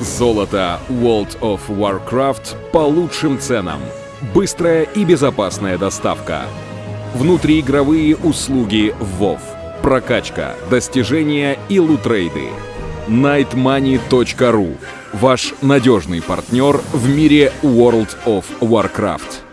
Золото World of Warcraft по лучшим ценам. Быстрая и безопасная доставка. Внутриигровые услуги WoW. Прокачка, достижения и лутрейды. nightmoney.ru Ваш надежный партнер в мире World of Warcraft.